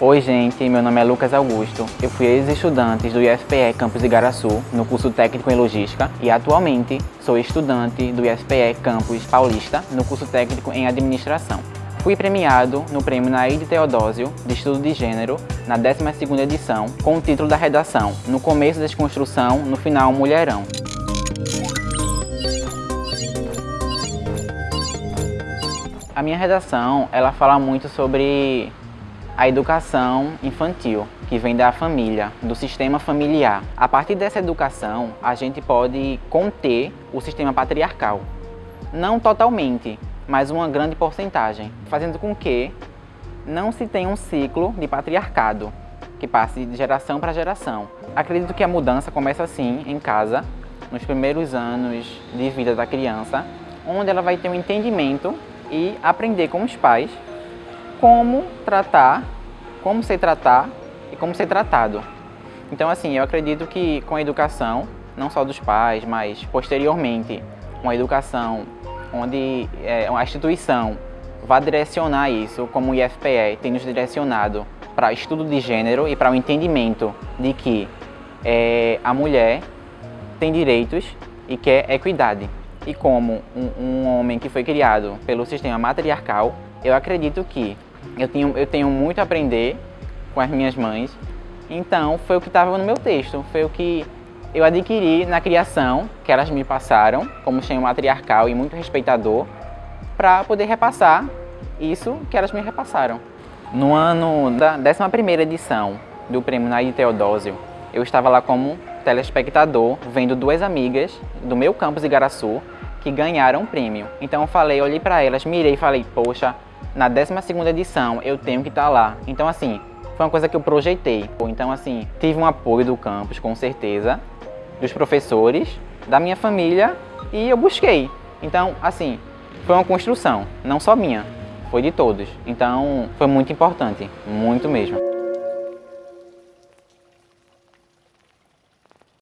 Oi gente, meu nome é Lucas Augusto, eu fui ex-estudante do IFPE Campus Igaraçu, no curso técnico em logística e atualmente sou estudante do IFPE Campus Paulista, no curso técnico em administração. Fui premiado no prêmio Naide Teodósio de Estudo de Gênero na 12ª edição com o título da redação No começo desconstrução, no final Mulherão. A minha redação, ela fala muito sobre a educação infantil, que vem da família, do sistema familiar. A partir dessa educação, a gente pode conter o sistema patriarcal. Não totalmente, mas uma grande porcentagem, fazendo com que não se tenha um ciclo de patriarcado, que passe de geração para geração. Acredito que a mudança começa assim, em casa, nos primeiros anos de vida da criança, onde ela vai ter um entendimento e aprender com os pais como tratar, como se tratar e como ser tratado. Então, assim, eu acredito que com a educação, não só dos pais, mas posteriormente, uma educação onde é, a instituição vai direcionar isso, como o IFPE tem nos direcionado para estudo de gênero e para o entendimento de que é, a mulher tem direitos e quer equidade. E como um, um homem que foi criado pelo sistema matriarcal, eu acredito que eu tenho, eu tenho muito a aprender com as minhas mães. Então, foi o que estava no meu texto, foi o que eu adquiri na criação que elas me passaram, como cheio matriarcal e muito respeitador, para poder repassar isso que elas me repassaram. No ano da 11ª edição do Prêmio Naide Teodósio, eu estava lá como telespectador, vendo duas amigas do meu campus Igaraçu que ganharam o prêmio. Então eu falei, olhei para elas, mirei e falei, poxa, na 12ª edição eu tenho que estar tá lá. Então assim, foi uma coisa que eu projetei. Então assim, tive um apoio do campus, com certeza, dos professores, da minha família e eu busquei. Então assim, foi uma construção, não só minha, foi de todos. Então foi muito importante, muito mesmo.